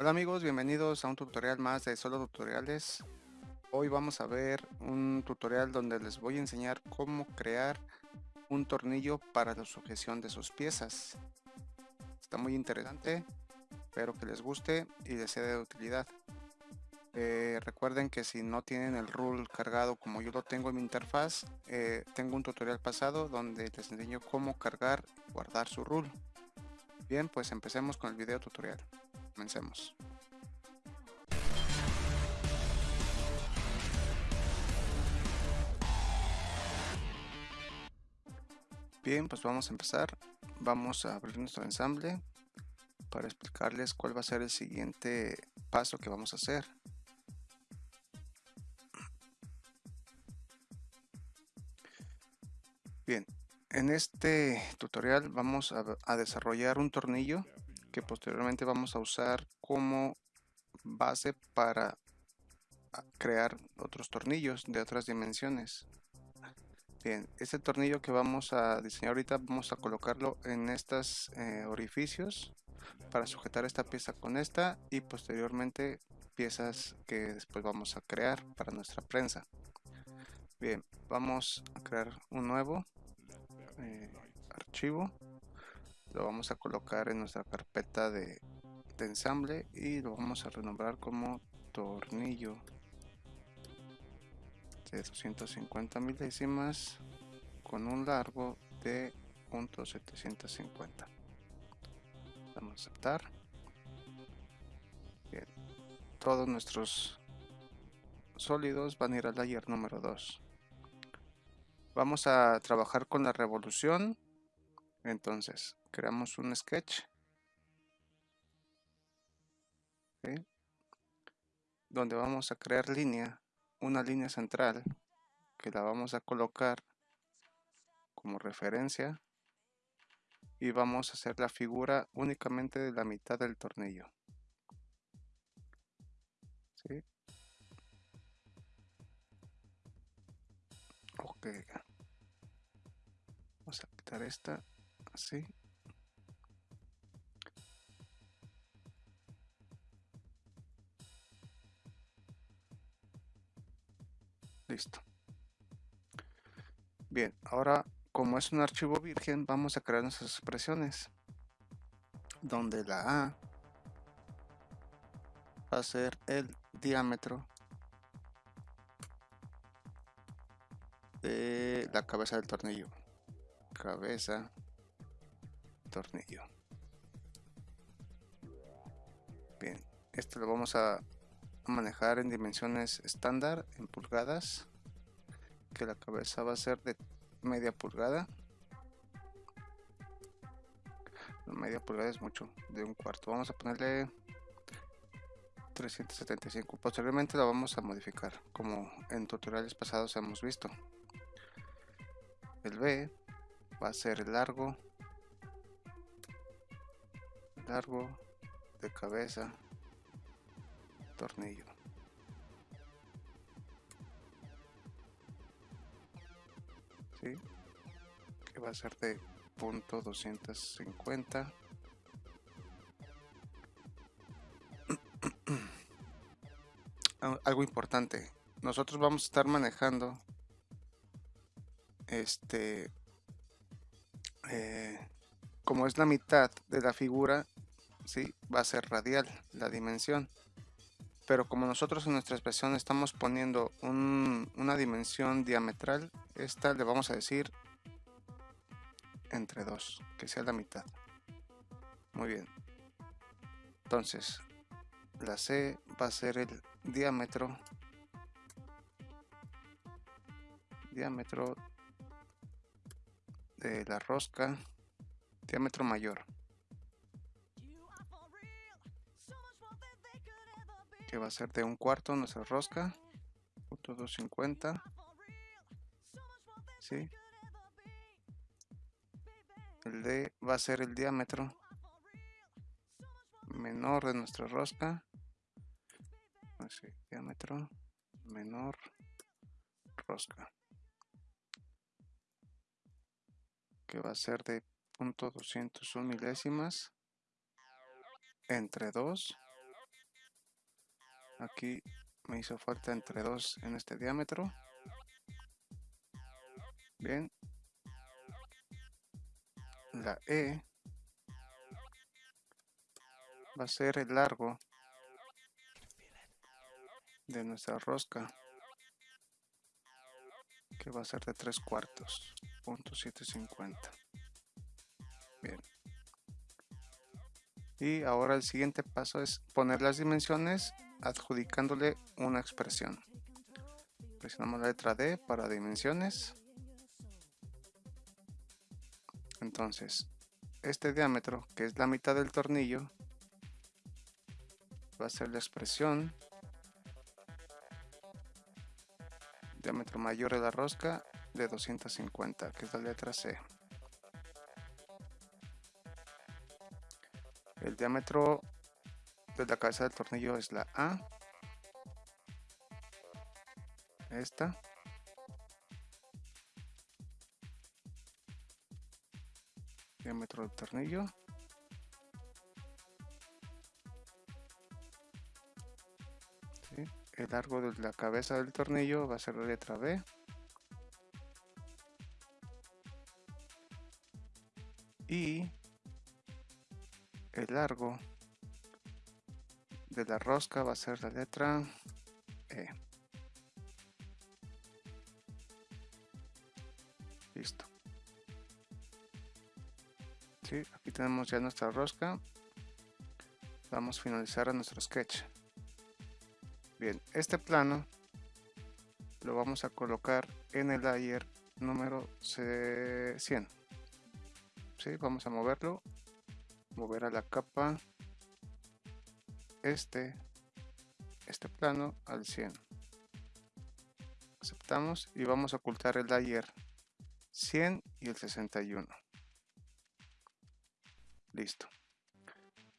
Hola amigos, bienvenidos a un tutorial más de Solo Tutoriales. Hoy vamos a ver un tutorial donde les voy a enseñar cómo crear un tornillo para la sujeción de sus piezas. Está muy interesante, espero que les guste y les sea de utilidad. Eh, recuerden que si no tienen el rule cargado como yo lo tengo en mi interfaz, eh, tengo un tutorial pasado donde les enseño cómo cargar y guardar su rule. Bien, pues empecemos con el video tutorial. Comencemos. Bien, pues vamos a empezar. Vamos a abrir nuestro ensamble para explicarles cuál va a ser el siguiente paso que vamos a hacer. Bien, en este tutorial vamos a, a desarrollar un tornillo que posteriormente vamos a usar como base para crear otros tornillos de otras dimensiones. Bien, este tornillo que vamos a diseñar ahorita vamos a colocarlo en estos eh, orificios para sujetar esta pieza con esta y posteriormente piezas que después vamos a crear para nuestra prensa. Bien, vamos a crear un nuevo eh, archivo lo vamos a colocar en nuestra carpeta de, ensamble y lo vamos a renombrar como tornillo de 250 milésimas con un largo de .750 vamos a aceptar. Bien. Todos nuestros sólidos van a ir al layer número 2 vamos a trabajar con la revolución. Entonces creamos un sketch. Donde vamos a crear línea una línea central que la vamos a colocar como referencia y vamos a hacer la figura únicamente de la mitad del tornillo. Ok. Vamos a quitar esta así Listo. Bien, ahora como es un archivo virgen, vamos a crear nuestras expresiones. Donde la A va a ser el diámetro de la cabeza del tornillo. Cabeza, tornillo. Bien, esto lo vamos a manejar en dimensiones estándar en pulgadas que la cabeza va a ser de media pulgada. Media pulgada es mucho de un cuarto. Vamos a ponerle 375 posteriormente lo vamos a modificar como en tutoriales pasados hemos visto. El B va a ser largo largo de cabeza tornillo que va a ser de punto 250 algo importante nosotros vamos a estar manejando este eh, como es la mitad de la figura ¿sí? va a ser radial la dimensión pero como nosotros en nuestra expresión estamos poniendo una dimensión diametral esta le vamos a decir entre 2 que sea la mitad. Muy bien. Entonces la C va a ser el diámetro diámetro de la rosca diámetro mayor que va a ser de un cuarto nuestra rosca punto 250 ¿sí? el D va a ser el diámetro menor de nuestra rosca así, diámetro menor rosca que va a ser de punto 201 milésimas entre 2 aquí me hizo falta entre 2 en este diámetro. Bien. La E va a ser el largo de nuestra rosca que va a ser de 3 cuartos punto 750 bien. Y ahora el siguiente paso es poner las dimensiones adjudicándole una expresión. Presionamos la letra D para dimensiones. Entonces este diámetro que es la mitad del tornillo va a ser la expresión diámetro mayor de la rosca de 250 que es la letra C. El diámetro de la cabeza del tornillo es la A. Esta. Diámetro del tornillo. El largo de la cabeza del tornillo va a ser la letra B. Y el largo de la rosca va a ser la letra E listo ¿Sí? aquí tenemos ya nuestra rosca vamos a finalizar a nuestro sketch Bien, este plano lo vamos a colocar en el layer número 100. ¿Sí? Vamos a moverlo, mover a la capa este, este plano al 100. Aceptamos y vamos a ocultar el layer 100 y el 61. Listo.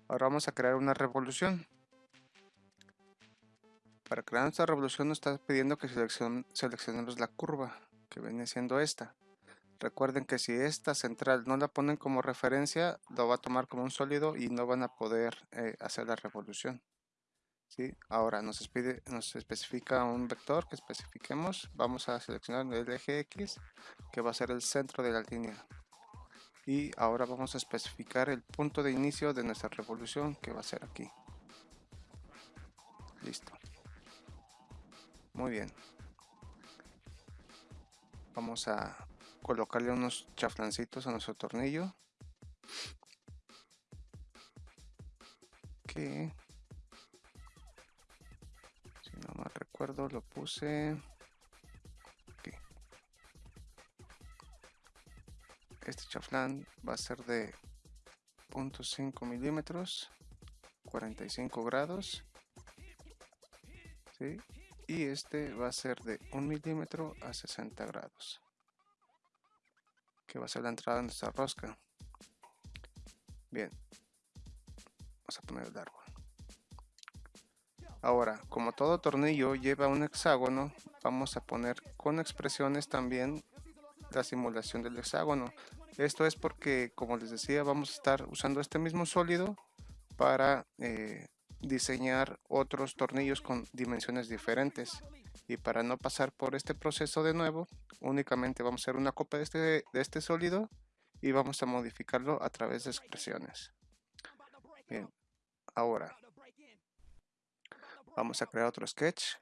Ahora vamos a crear una revolución. Para crear nuestra revolución nos está pidiendo que seleccionemos la curva, que viene siendo esta. Recuerden que si esta central no la ponen como referencia, lo va a tomar como un sólido y no van a poder eh, hacer la revolución. Ahora nos, nos especifica un vector que especifiquemos. Vamos a seleccionar el eje X, que va a ser el centro de la línea. Y ahora vamos a especificar el punto de inicio de nuestra revolución, que va a ser aquí. Listo. Muy bien. Vamos a colocarle unos chaflancitos a nuestro tornillo. Que, si no mal recuerdo, lo puse aquí. Este chaflán va a ser de 0.5 milímetros, 45 grados. ¿sí? y este va a ser de 1 milímetro a 60 grados que va a ser la entrada de nuestra rosca. Bien. Vamos a poner el árbol. Ahora como todo tornillo lleva un hexágono vamos a poner con expresiones también la simulación del hexágono. Esto es porque como les decía vamos a estar usando este mismo sólido para eh, diseñar otros tornillos con dimensiones diferentes y para no pasar por este proceso de nuevo únicamente vamos a hacer una copia de este, de este sólido y vamos a modificarlo a través de expresiones. Bien ahora vamos a crear otro sketch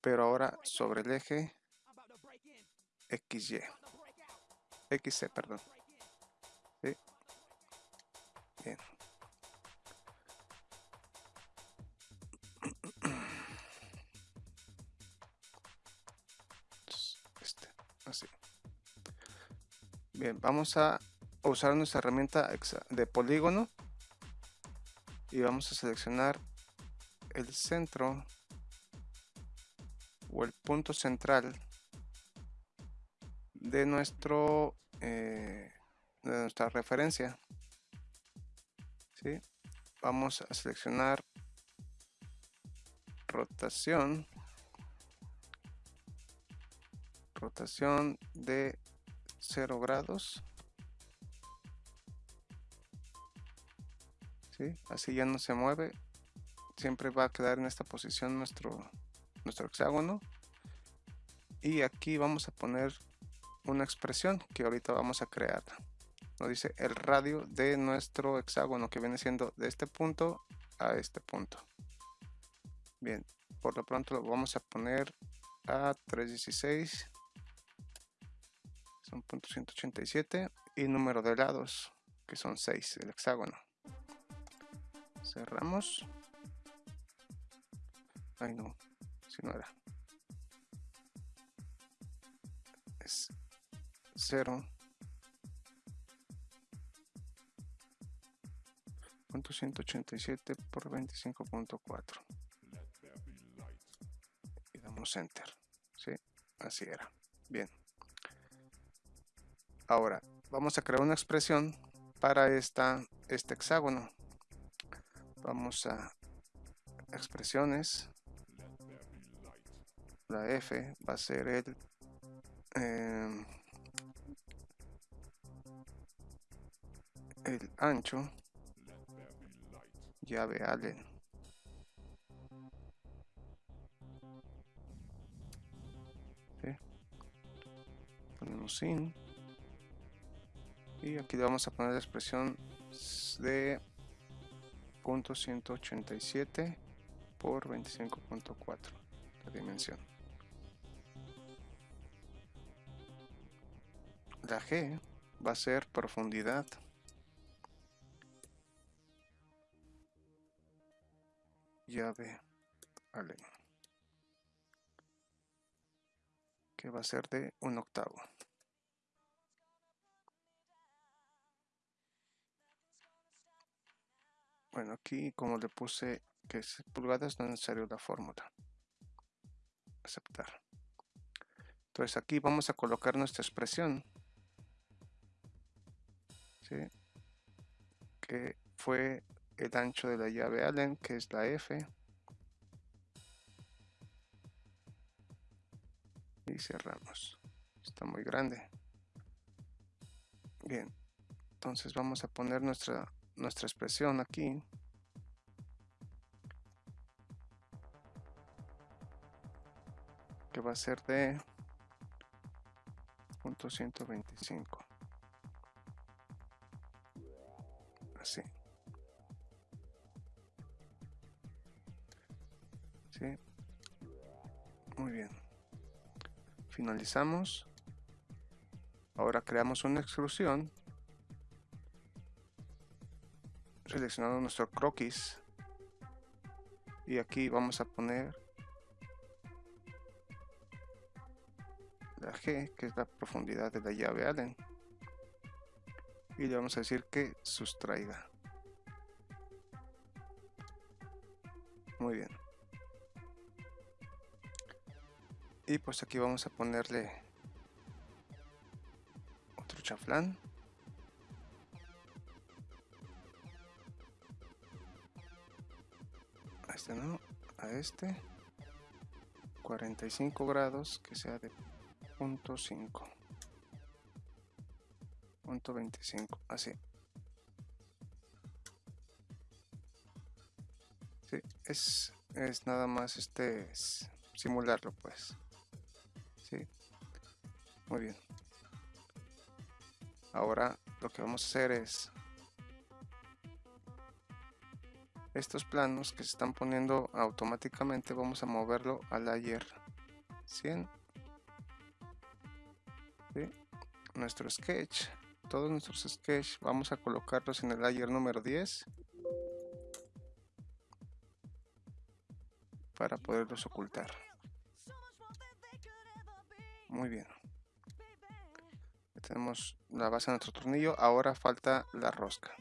pero ahora sobre el eje XY XC perdón. Bien Bien, vamos a usar nuestra herramienta de polígono. Y vamos a seleccionar el centro o el punto central de nuestro eh, de nuestra referencia. ¿sí? vamos a seleccionar rotación. Rotación de 0 grados ¿sí? así ya no se mueve siempre va a quedar en esta posición nuestro, nuestro hexágono. Y aquí vamos a poner una expresión que ahorita vamos a crear. Nos dice el radio de nuestro hexágono que viene siendo de este punto a este punto. Bien, por lo pronto lo vamos a poner a 316 son punto .187 y número de lados que son 6 el hexágono. Cerramos. Ay no si no era. Es 0 punto 187 por 25.4 y damos enter ¿sí? así era. Bien ahora vamos a crear una expresión para esta este hexágono. Vamos a expresiones. La F va a ser el eh, el ancho. Llave Allen. Ponemos sin y aquí vamos a poner la expresión de punto 187 por 25.4 la dimensión. La G va a ser profundidad. Llave Allen que va a ser de un octavo bueno aquí como le puse que es pulgadas no es necesario la fórmula aceptar entonces aquí vamos a colocar nuestra expresión ¿sí? que fue el ancho de la llave Allen, que es la F. Y cerramos. Está muy grande. Bien. Entonces vamos a poner nuestra, nuestra expresión aquí. Que va a ser de punto 125. Así. Muy bien. Finalizamos. Ahora creamos una extrusión. Seleccionando nuestro croquis. Y aquí vamos a poner la G, que es la profundidad de la llave Allen. Y le vamos a decir que sustraiga. Muy bien. y pues aquí vamos a ponerle otro chaflán este no a este 45 grados que sea de punto 5 punto 25 así. Sí, es, es nada más este simularlo pues. Muy bien. Ahora lo que vamos a hacer es estos planos que se están poniendo automáticamente vamos a moverlo al layer 100 nuestro sketch todos nuestros sketch vamos a colocarlos en el layer número 10 para poderlos ocultar muy bien. tenemos la base de nuestro tornillo. Ahora falta la rosca.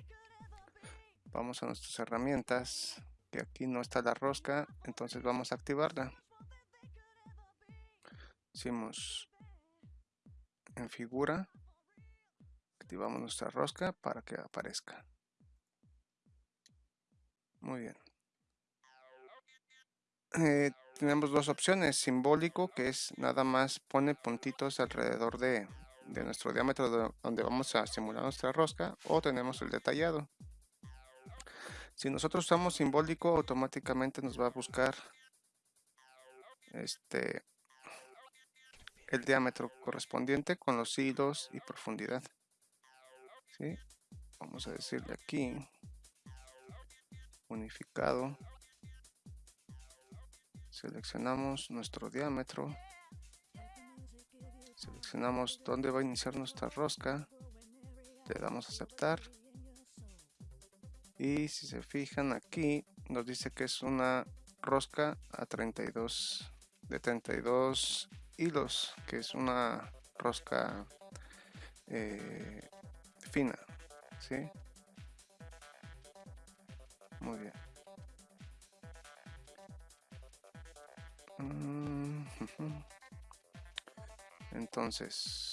Vamos a nuestras herramientas. Que aquí no está la rosca. Entonces vamos a activarla. Hicimos en figura. Activamos nuestra rosca para que aparezca. Muy bien. Eh, tenemos dos opciones, simbólico, que es nada más pone puntitos alrededor de, nuestro diámetro donde vamos a simular nuestra rosca, o tenemos el detallado. Si nosotros usamos simbólico, automáticamente nos va a buscar este el diámetro correspondiente con los hilos y profundidad. ¿Sí? Vamos a decirle aquí unificado. Seleccionamos nuestro diámetro. Seleccionamos dónde va a iniciar nuestra rosca. Le damos a aceptar. Y si se fijan aquí, nos dice que es una rosca a 32 de 32 hilos, que es una rosca eh, fina, ¿sí? Muy bien. Mm, Entonces,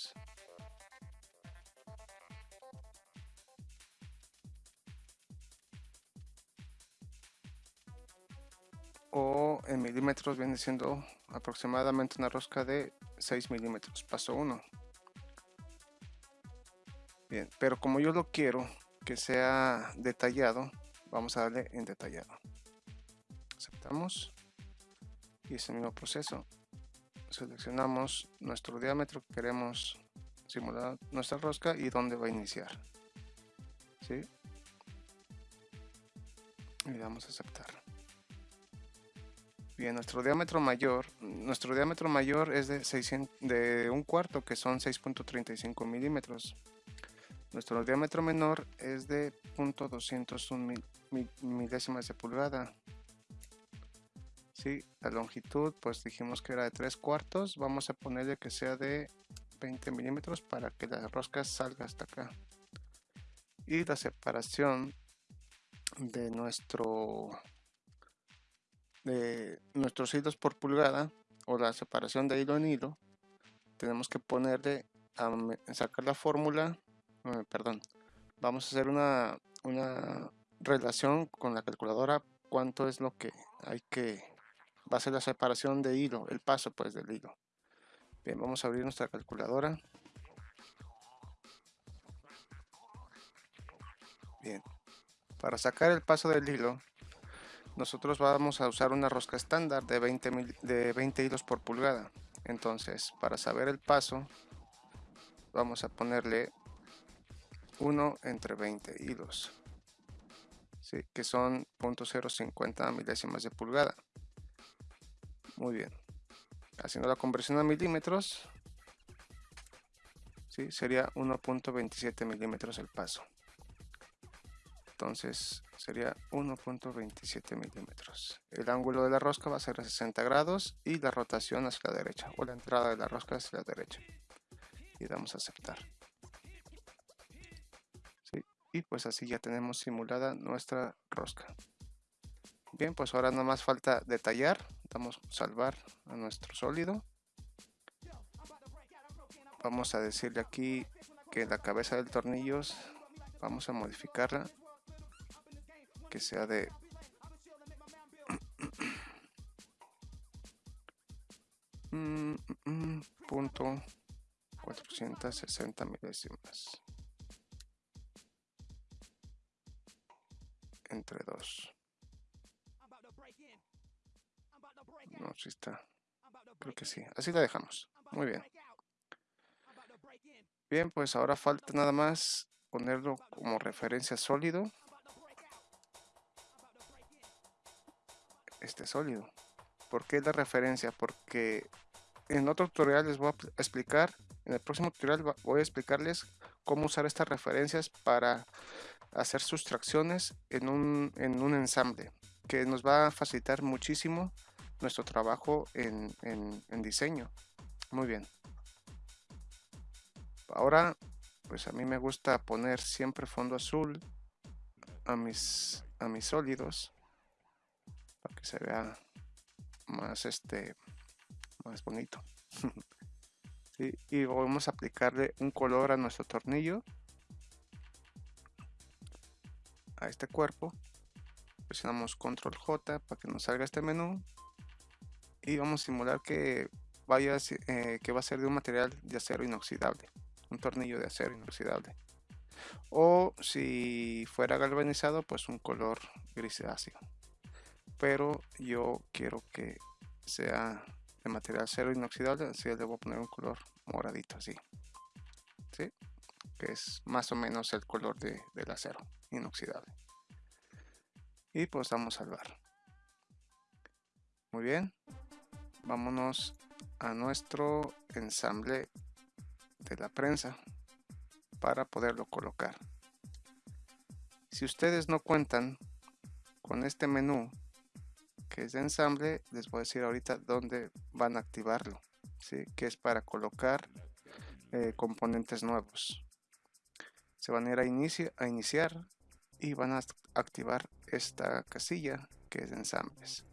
milímetros viene siendo aproximadamente una rosca de 6 milímetros, paso 1. Bien, pero como yo lo quiero que sea detallado, vamos a darle en detallado. Aceptamos y es el mismo proceso. Seleccionamos nuestro diámetro que queremos simular nuestra rosca y dónde va a iniciar. ¿Sí? Y damos a aceptar. Bien, nuestro diámetro mayor, nuestro diámetro mayor es de, 600, de un cuarto, que son 6.35 milímetros. Nuestro diámetro menor es de 0.201 milésimas de pulgada. Sí, la longitud, pues dijimos que era de 3 cuartos. Vamos a ponerle que sea de 20 milímetros para que la rosca salga hasta acá. Y la separación de nuestro de nuestros hilos por pulgada o la separación de hilo en hilo tenemos que ponerle a sacar la fórmula eh, perdón vamos a hacer una, una relación con la calculadora cuánto es lo que hay que va a ser la separación de hilo el paso pues del hilo. Bien vamos a abrir nuestra calculadora. Bien para sacar el paso del hilo nosotros vamos a usar una rosca estándar de 20, de 20 hilos por pulgada. Entonces, para saber el paso, vamos a ponerle 1 entre 20 hilos, ¿sí? que son 0.050 milésimas de pulgada. Muy bien. Haciendo la conversión a milímetros, ¿sí? sería 1.27 milímetros el paso entonces sería 1.27 milímetros. El ángulo de la rosca va a ser a 60 grados y la rotación hacia la derecha o la entrada de la rosca hacia la derecha. Y damos a aceptar. Y pues así ya tenemos simulada nuestra rosca. Bien pues ahora nada más falta detallar. Damos salvar a nuestro sólido. Vamos a decirle aquí que la cabeza del tornillo vamos a modificarla que sea de mm, mm, mm, punto 460 milésimas. Entre dos. No si está. Creo que sí. Así la dejamos. Muy bien. Bien pues ahora falta nada más ponerlo como referencia sólido este sólido. ¿Por qué la referencia? Porque en otro tutorial les voy a explicar, en el próximo tutorial voy a explicarles cómo usar estas referencias para hacer sustracciones en un, en un ensamble, que nos va a facilitar muchísimo nuestro trabajo en, en diseño. Muy bien. Ahora, pues a mí me gusta poner siempre fondo azul a mis, a mis sólidos se vea más este más bonito. Y vamos a aplicarle un color a nuestro tornillo. A este cuerpo. Presionamos control J para que nos salga este menú. Y vamos a simular que vaya eh, que va a ser de un material de acero inoxidable un tornillo de acero inoxidable. O si fuera galvanizado pues un color grisáceo pero yo quiero que sea de material cero inoxidable así le voy a poner un color moradito así ¿sí? que es más o menos el color de, del acero inoxidable. Y pues vamos a salvar. Muy bien. Vámonos a nuestro ensamble de la prensa para poderlo colocar. Si ustedes no cuentan con este menú que es de ensamble les voy a decir ahorita dónde van a activarlo ¿sí? que es para colocar eh, componentes nuevos. Se van a ir a, a iniciar y van a activar esta casilla que es de ensambles.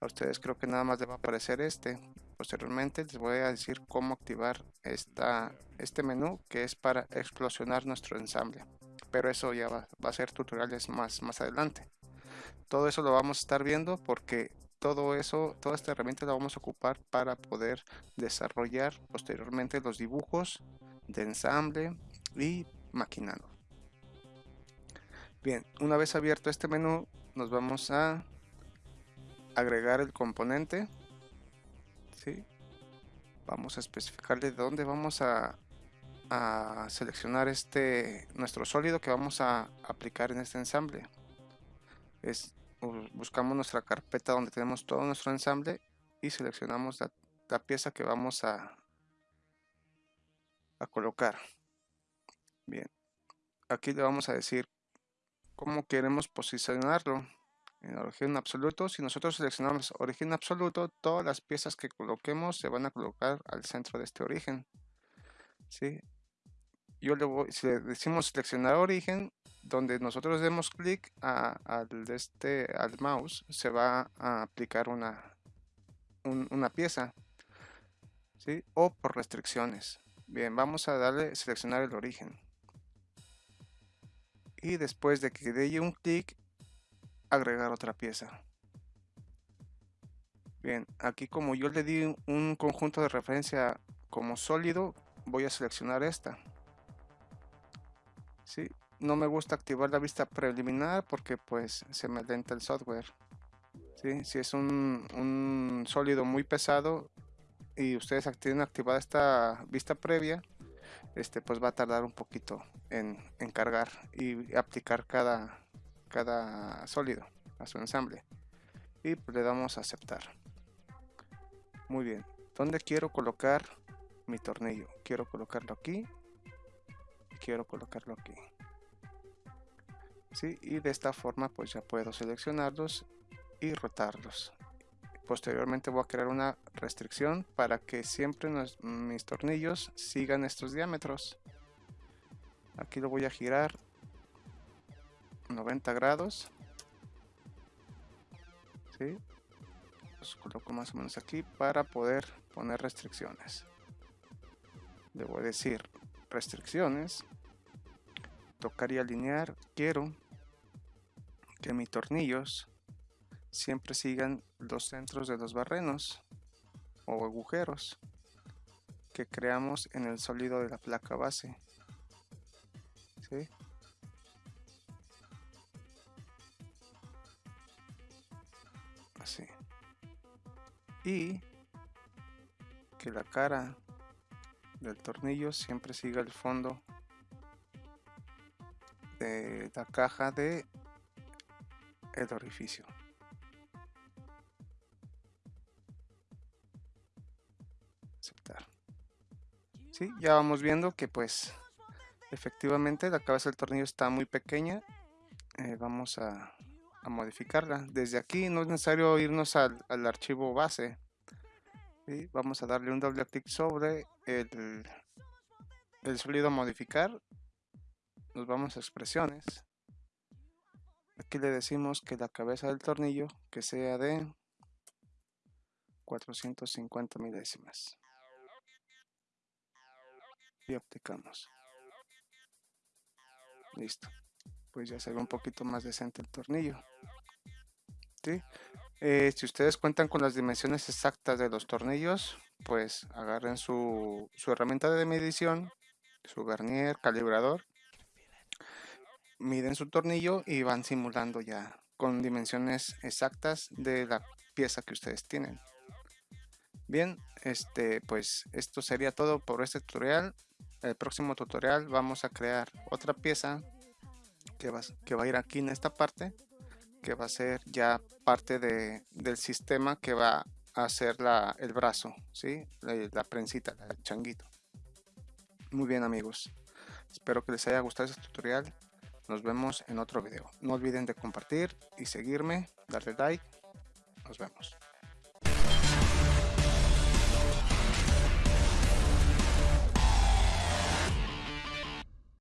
A ustedes creo que nada más les va a aparecer este. Posteriormente les voy a decir cómo activar esta, este menú que es para explosionar nuestro ensamble. Pero eso ya va, va a ser tutoriales más, más adelante todo eso lo vamos a estar viendo porque todo eso, toda esta herramienta la vamos a ocupar para poder desarrollar posteriormente los dibujos de ensamble y maquinando. Bien, una vez abierto este menú, nos vamos a agregar el componente. ¿sí? Vamos a especificarle dónde vamos a, a seleccionar este nuestro sólido que vamos a aplicar en este ensamble. Es buscamos nuestra carpeta donde tenemos todo nuestro ensamble y seleccionamos la, pieza que vamos a, a colocar. Bien, aquí le vamos a decir cómo queremos posicionarlo en origen absoluto. Si nosotros seleccionamos origen absoluto, todas las piezas que coloquemos se van a colocar al centro de este origen. ¿sí? Yo le voy, si le decimos seleccionar origen, donde nosotros demos clic al, este, al mouse, se va a aplicar una, una pieza. ¿sí? O por restricciones. Bien, vamos a darle seleccionar el origen. Y después de que dé un clic, agregar otra pieza. Bien, aquí como yo le di un conjunto de referencia como sólido, voy a seleccionar esta. ¿Sí? No me gusta activar la vista preliminar porque pues se me lenta el software. Si es un, sólido muy pesado y ustedes tienen activada esta vista previa, este pues va a tardar un poquito en, en cargar y aplicar cada, cada sólido a su ensamble. Y pues le damos a aceptar. Muy bien. ¿Dónde quiero colocar mi tornillo? Quiero colocarlo aquí. Quiero colocarlo aquí y de esta forma pues ya puedo seleccionarlos y rotarlos. Posteriormente voy a crear una restricción para que siempre mis tornillos sigan estos diámetros. Aquí lo voy a girar 90 grados. ¿sí? los coloco más o menos aquí para poder poner restricciones. A decir restricciones. Tocar y alinear quiero que mis tornillos siempre sigan los centros de los barrenos o agujeros que creamos en el sólido de la placa base. Así. Y que la cara del tornillo siempre siga el fondo de la caja de el orificio. Aceptar. Sí, ya vamos viendo que pues efectivamente la cabeza del tornillo está muy pequeña. Eh, vamos a, modificarla. Desde aquí no es necesario irnos al, archivo base. Vamos a darle un doble clic sobre el, el sólido modificar. Nos vamos a expresiones. Le decimos que la cabeza del tornillo que sea de 450 milésimas. Y aplicamos. Listo. Pues ya se ve un poquito más decente el tornillo. Eh, si ustedes cuentan con las dimensiones exactas de los tornillos, pues agarren su, su herramienta de medición, su vernier, calibrador miden su tornillo y van simulando ya con dimensiones exactas de la pieza que ustedes tienen. Bien, este, pues esto sería todo por este tutorial. El próximo tutorial vamos a crear otra pieza que va, que va a ir aquí en esta parte, que va a ser ya parte de, del sistema que va a hacer la, el brazo, ¿sí? la, la prensita, el changuito. Muy bien amigos, espero que les haya gustado este tutorial. Nos vemos en otro video. No olviden de compartir y seguirme, darle like. Nos vemos.